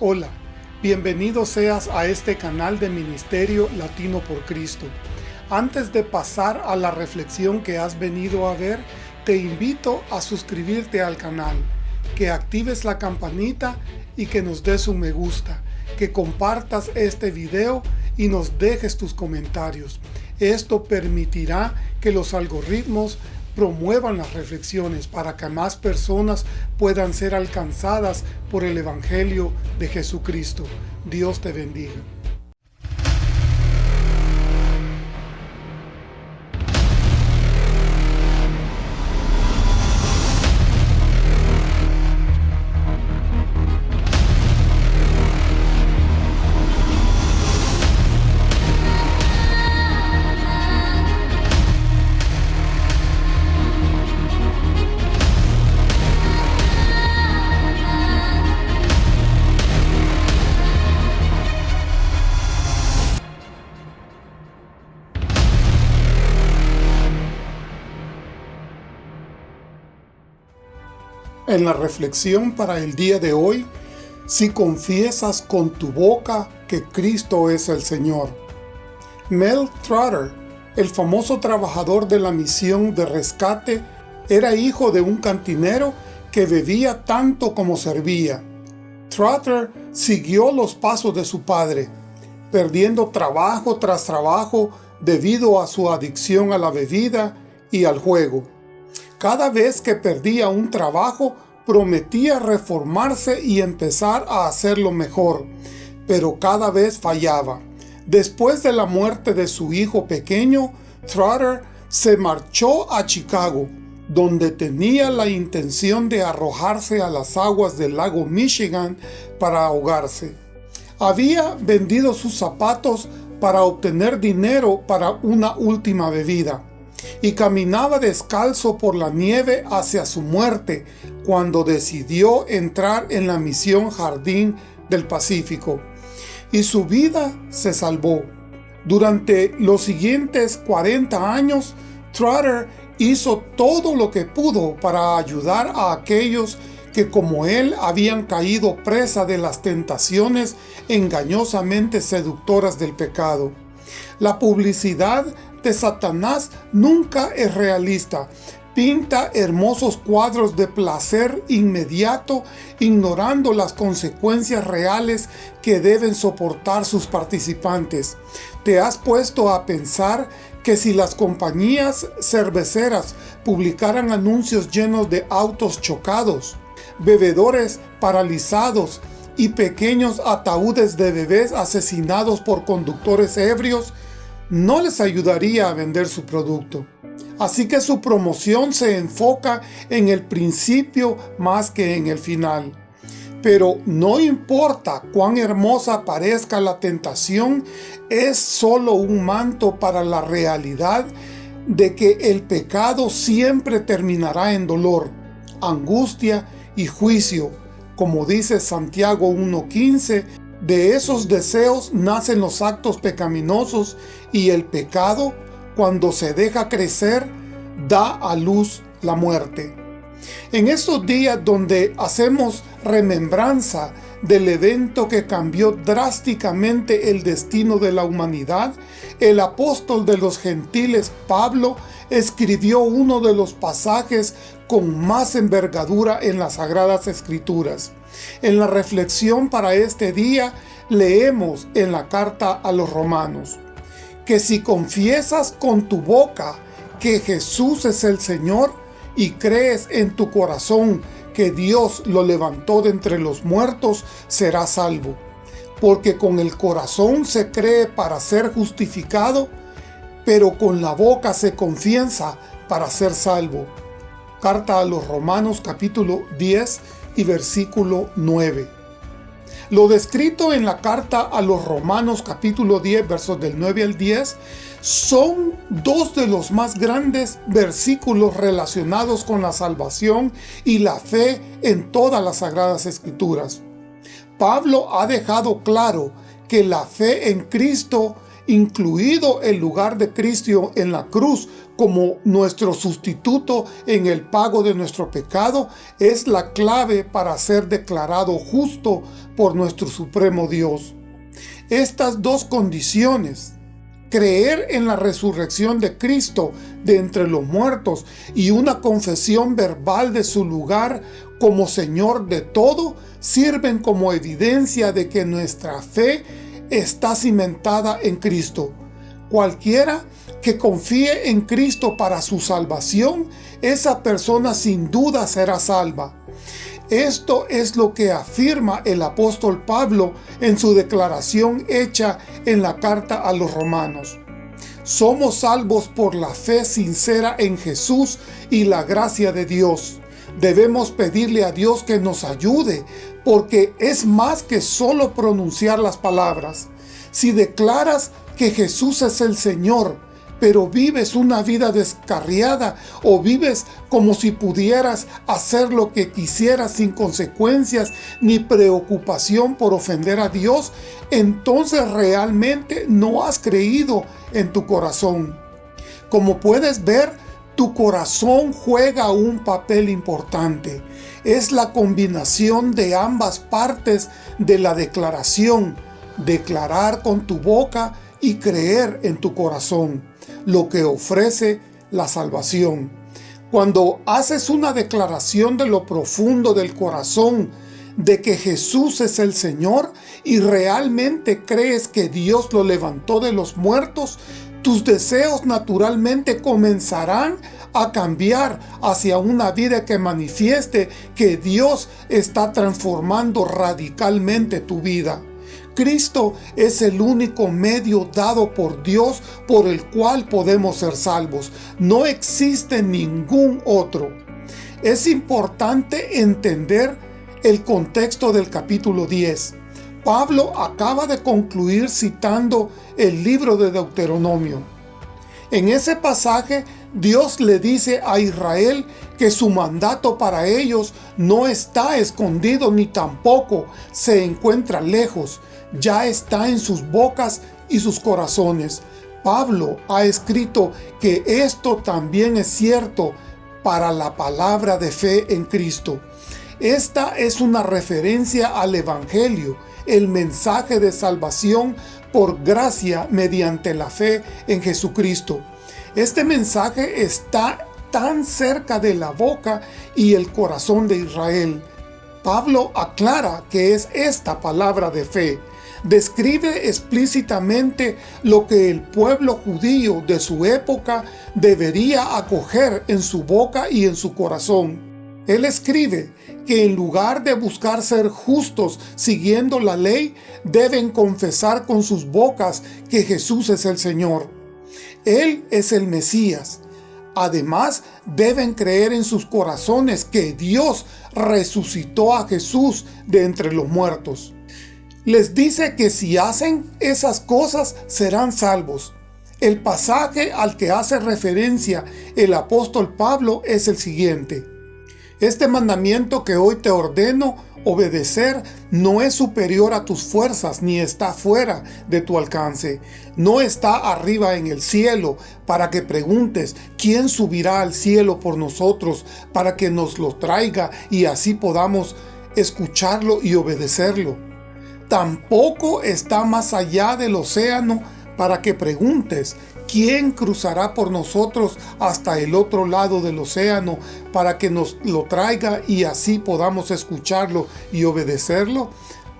Hola, bienvenido seas a este canal de Ministerio Latino por Cristo. Antes de pasar a la reflexión que has venido a ver, te invito a suscribirte al canal, que actives la campanita y que nos des un me gusta, que compartas este video y nos dejes tus comentarios. Esto permitirá que los algoritmos promuevan las reflexiones para que más personas puedan ser alcanzadas por el Evangelio de Jesucristo. Dios te bendiga. En la reflexión para el día de hoy, si confiesas con tu boca que Cristo es el Señor. Mel Trotter, el famoso trabajador de la misión de rescate, era hijo de un cantinero que bebía tanto como servía. Trotter siguió los pasos de su padre, perdiendo trabajo tras trabajo debido a su adicción a la bebida y al juego. Cada vez que perdía un trabajo, prometía reformarse y empezar a hacerlo mejor, pero cada vez fallaba. Después de la muerte de su hijo pequeño, Trotter se marchó a Chicago, donde tenía la intención de arrojarse a las aguas del lago Michigan para ahogarse. Había vendido sus zapatos para obtener dinero para una última bebida y caminaba descalzo por la nieve hacia su muerte cuando decidió entrar en la misión Jardín del Pacífico. Y su vida se salvó. Durante los siguientes 40 años, Trotter hizo todo lo que pudo para ayudar a aquellos que como él habían caído presa de las tentaciones engañosamente seductoras del pecado. La publicidad de Satanás nunca es realista. Pinta hermosos cuadros de placer inmediato, ignorando las consecuencias reales que deben soportar sus participantes. ¿Te has puesto a pensar que si las compañías cerveceras publicaran anuncios llenos de autos chocados, bebedores paralizados y pequeños ataúdes de bebés asesinados por conductores ebrios, no les ayudaría a vender su producto. Así que su promoción se enfoca en el principio más que en el final. Pero no importa cuán hermosa parezca la tentación, es solo un manto para la realidad de que el pecado siempre terminará en dolor, angustia y juicio, como dice Santiago 1.15 de esos deseos nacen los actos pecaminosos y el pecado, cuando se deja crecer, da a luz la muerte. En estos días donde hacemos remembranza del evento que cambió drásticamente el destino de la humanidad, el apóstol de los gentiles Pablo escribió uno de los pasajes con más envergadura en las Sagradas Escrituras. En la reflexión para este día leemos en la carta a los romanos que si confiesas con tu boca que Jesús es el Señor y crees en tu corazón que Dios lo levantó de entre los muertos, serás salvo. Porque con el corazón se cree para ser justificado, pero con la boca se confiesa para ser salvo. Carta a los Romanos capítulo 10 y versículo 9. Lo descrito en la carta a los Romanos capítulo 10 versos del 9 al 10 son dos de los más grandes versículos relacionados con la salvación y la fe en todas las Sagradas Escrituras. Pablo ha dejado claro que la fe en Cristo, incluido el lugar de Cristo en la cruz como nuestro sustituto en el pago de nuestro pecado es la clave para ser declarado justo por nuestro supremo Dios. Estas dos condiciones, creer en la resurrección de Cristo de entre los muertos y una confesión verbal de su lugar como Señor de todo, sirven como evidencia de que nuestra fe está cimentada en Cristo. Cualquiera que confíe en Cristo para su salvación, esa persona sin duda será salva. Esto es lo que afirma el apóstol Pablo en su declaración hecha en la carta a los romanos. Somos salvos por la fe sincera en Jesús y la gracia de Dios. Debemos pedirle a Dios que nos ayude, porque es más que solo pronunciar las palabras. Si declaras que Jesús es el Señor, pero vives una vida descarriada o vives como si pudieras hacer lo que quisieras sin consecuencias ni preocupación por ofender a Dios, entonces realmente no has creído en tu corazón. Como puedes ver, tu corazón juega un papel importante. Es la combinación de ambas partes de la declaración, declarar con tu boca y creer en tu corazón, lo que ofrece la salvación. Cuando haces una declaración de lo profundo del corazón, de que Jesús es el Señor y realmente crees que Dios lo levantó de los muertos, tus deseos naturalmente comenzarán a cambiar hacia una vida que manifieste que Dios está transformando radicalmente tu vida. Cristo es el único medio dado por Dios por el cual podemos ser salvos. No existe ningún otro. Es importante entender el contexto del capítulo 10. Pablo acaba de concluir citando el libro de Deuteronomio. En ese pasaje Dios le dice a Israel que su mandato para ellos no está escondido ni tampoco se encuentra lejos, ya está en sus bocas y sus corazones. Pablo ha escrito que esto también es cierto para la palabra de fe en Cristo. Esta es una referencia al Evangelio, el mensaje de salvación por gracia mediante la fe en Jesucristo. Este mensaje está tan cerca de la boca y el corazón de Israel. Pablo aclara que es esta palabra de fe. Describe explícitamente lo que el pueblo judío de su época debería acoger en su boca y en su corazón. Él escribe que en lugar de buscar ser justos siguiendo la ley, deben confesar con sus bocas que Jesús es el Señor. Él es el Mesías. Además, deben creer en sus corazones que Dios resucitó a Jesús de entre los muertos. Les dice que si hacen esas cosas serán salvos. El pasaje al que hace referencia el apóstol Pablo es el siguiente. Este mandamiento que hoy te ordeno obedecer no es superior a tus fuerzas ni está fuera de tu alcance. No está arriba en el cielo para que preguntes quién subirá al cielo por nosotros para que nos lo traiga y así podamos escucharlo y obedecerlo. Tampoco está más allá del océano para que preguntes ¿Quién cruzará por nosotros hasta el otro lado del océano para que nos lo traiga y así podamos escucharlo y obedecerlo?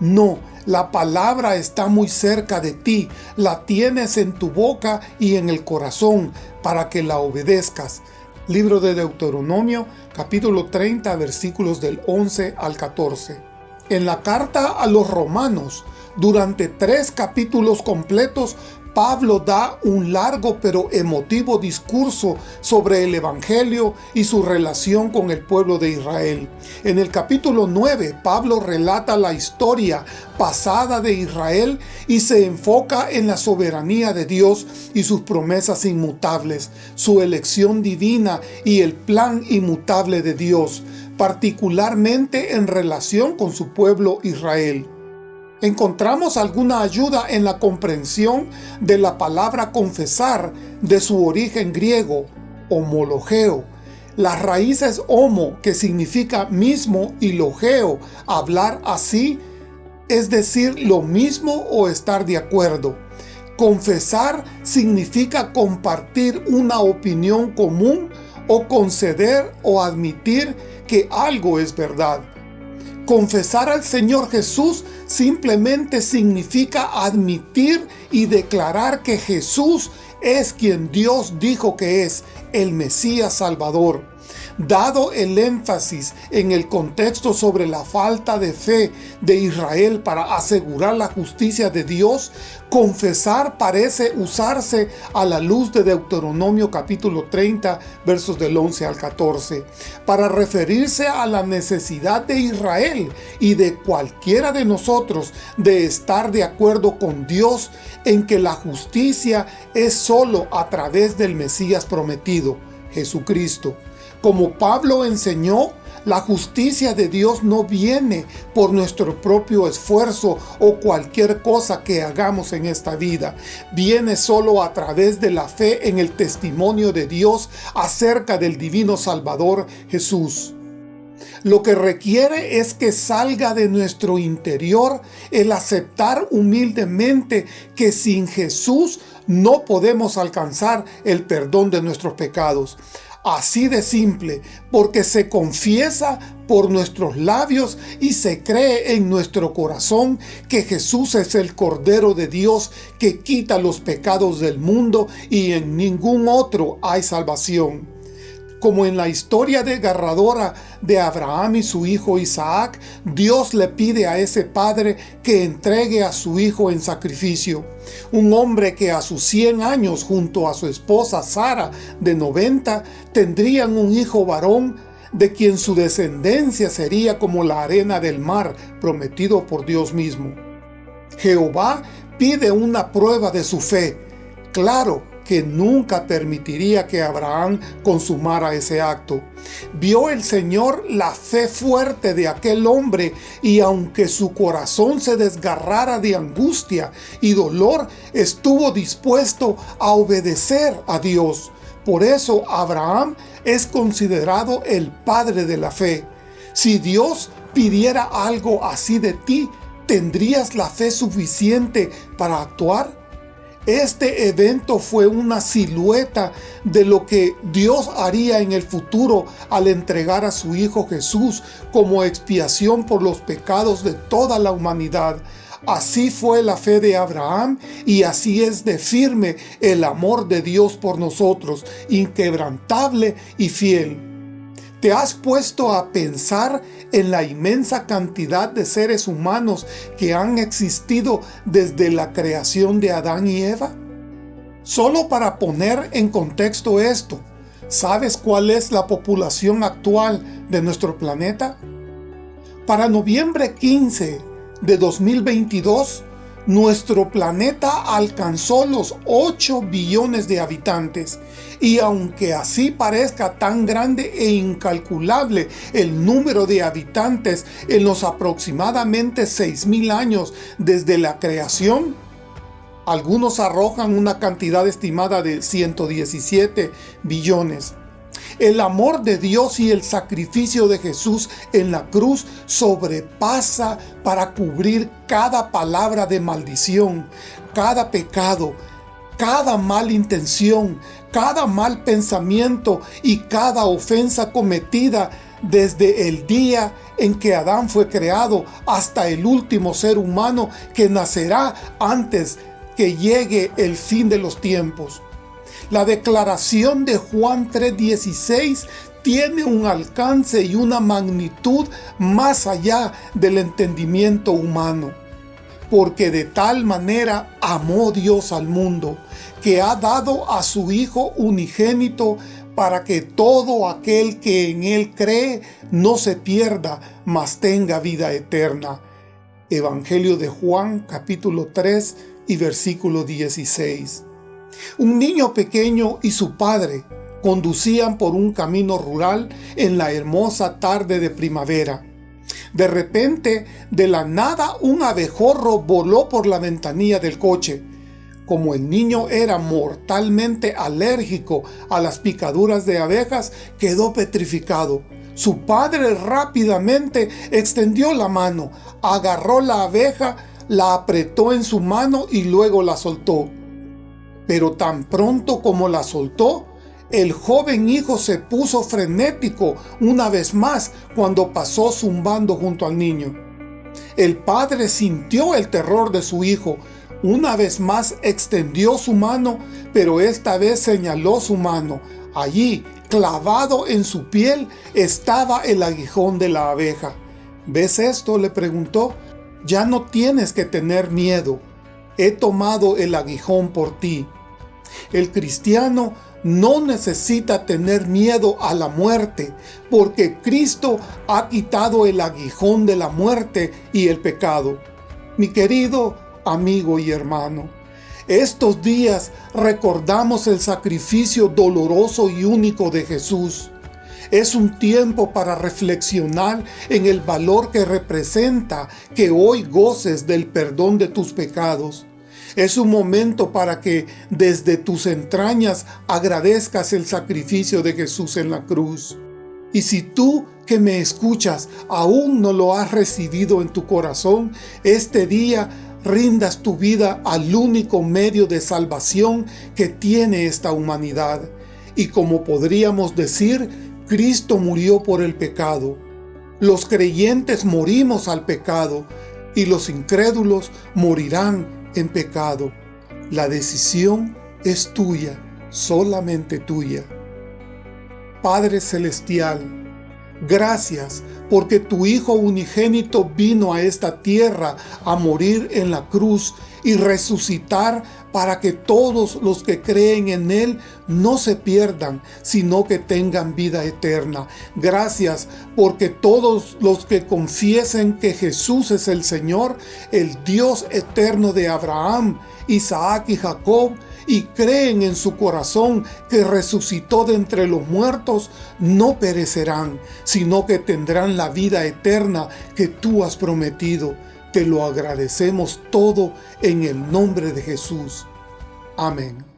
No, la palabra está muy cerca de ti, la tienes en tu boca y en el corazón para que la obedezcas. Libro de Deuteronomio, capítulo 30, versículos del 11 al 14. En la carta a los romanos, durante tres capítulos completos Pablo da un largo pero emotivo discurso sobre el Evangelio y su relación con el pueblo de Israel. En el capítulo 9, Pablo relata la historia pasada de Israel y se enfoca en la soberanía de Dios y sus promesas inmutables, su elección divina y el plan inmutable de Dios, particularmente en relación con su pueblo Israel. ¿Encontramos alguna ayuda en la comprensión de la palabra confesar de su origen griego, homologeo. Las raíces homo, que significa mismo, y logeo, hablar así, es decir lo mismo o estar de acuerdo. Confesar significa compartir una opinión común o conceder o admitir que algo es verdad. Confesar al Señor Jesús simplemente significa admitir y declarar que Jesús es quien Dios dijo que es, el Mesías Salvador. Dado el énfasis en el contexto sobre la falta de fe de Israel para asegurar la justicia de Dios, confesar parece usarse a la luz de Deuteronomio capítulo 30 versos del 11 al 14 para referirse a la necesidad de Israel y de cualquiera de nosotros de estar de acuerdo con Dios en que la justicia es solo a través del Mesías prometido, Jesucristo. Como Pablo enseñó, la justicia de Dios no viene por nuestro propio esfuerzo o cualquier cosa que hagamos en esta vida. Viene solo a través de la fe en el testimonio de Dios acerca del divino Salvador Jesús. Lo que requiere es que salga de nuestro interior el aceptar humildemente que sin Jesús no podemos alcanzar el perdón de nuestros pecados. Así de simple, porque se confiesa por nuestros labios y se cree en nuestro corazón que Jesús es el Cordero de Dios que quita los pecados del mundo y en ningún otro hay salvación como en la historia desgarradora de Abraham y su hijo Isaac, Dios le pide a ese padre que entregue a su hijo en sacrificio. Un hombre que a sus 100 años junto a su esposa Sara de 90 tendrían un hijo varón de quien su descendencia sería como la arena del mar prometido por Dios mismo. Jehová pide una prueba de su fe. Claro, que nunca permitiría que Abraham consumara ese acto. Vio el Señor la fe fuerte de aquel hombre y aunque su corazón se desgarrara de angustia y dolor, estuvo dispuesto a obedecer a Dios. Por eso Abraham es considerado el padre de la fe. Si Dios pidiera algo así de ti, ¿tendrías la fe suficiente para actuar? Este evento fue una silueta de lo que Dios haría en el futuro al entregar a su Hijo Jesús como expiación por los pecados de toda la humanidad. Así fue la fe de Abraham y así es de firme el amor de Dios por nosotros, inquebrantable y fiel. ¿Te has puesto a pensar en la inmensa cantidad de seres humanos que han existido desde la creación de Adán y Eva? Solo para poner en contexto esto, ¿sabes cuál es la población actual de nuestro planeta? Para noviembre 15 de 2022, nuestro planeta alcanzó los 8 billones de habitantes y aunque así parezca tan grande e incalculable el número de habitantes en los aproximadamente 6.000 años desde la creación, algunos arrojan una cantidad estimada de 117 billones. El amor de Dios y el sacrificio de Jesús en la cruz sobrepasa para cubrir cada palabra de maldición, cada pecado, cada mala intención, cada mal pensamiento y cada ofensa cometida desde el día en que Adán fue creado hasta el último ser humano que nacerá antes que llegue el fin de los tiempos. La declaración de Juan 3.16 tiene un alcance y una magnitud más allá del entendimiento humano. Porque de tal manera amó Dios al mundo, que ha dado a su Hijo unigénito para que todo aquel que en Él cree no se pierda, mas tenga vida eterna. Evangelio de Juan capítulo 3 y versículo 16. Un niño pequeño y su padre conducían por un camino rural en la hermosa tarde de primavera. De repente, de la nada, un abejorro voló por la ventanilla del coche. como el niño era mortalmente alérgico a las picaduras de abejas, quedó petrificado. Su padre rápidamente extendió la mano, agarró la abeja, la apretó en su mano y luego la soltó. Pero tan pronto como la soltó, el joven hijo se puso frenético una vez más cuando pasó zumbando junto al niño. El padre sintió el terror de su hijo. Una vez más extendió su mano, pero esta vez señaló su mano. Allí, clavado en su piel, estaba el aguijón de la abeja. ¿Ves esto? le preguntó. Ya no tienes que tener miedo. He tomado el aguijón por ti. El cristiano no necesita tener miedo a la muerte, porque Cristo ha quitado el aguijón de la muerte y el pecado. Mi querido amigo y hermano, estos días recordamos el sacrificio doloroso y único de Jesús. Es un tiempo para reflexionar en el valor que representa que hoy goces del perdón de tus pecados. Es un momento para que desde tus entrañas agradezcas el sacrificio de Jesús en la cruz. Y si tú que me escuchas aún no lo has recibido en tu corazón, este día rindas tu vida al único medio de salvación que tiene esta humanidad. Y como podríamos decir, Cristo murió por el pecado. Los creyentes morimos al pecado y los incrédulos morirán en pecado. La decisión es tuya, solamente tuya. Padre Celestial, gracias porque tu Hijo unigénito vino a esta tierra a morir en la cruz y resucitar para que todos los que creen en Él no se pierdan, sino que tengan vida eterna. Gracias porque todos los que confiesen que Jesús es el Señor, el Dios eterno de Abraham, Isaac y Jacob, y creen en su corazón que resucitó de entre los muertos, no perecerán, sino que tendrán la vida eterna que tú has prometido. Te lo agradecemos todo en el nombre de Jesús. Amén.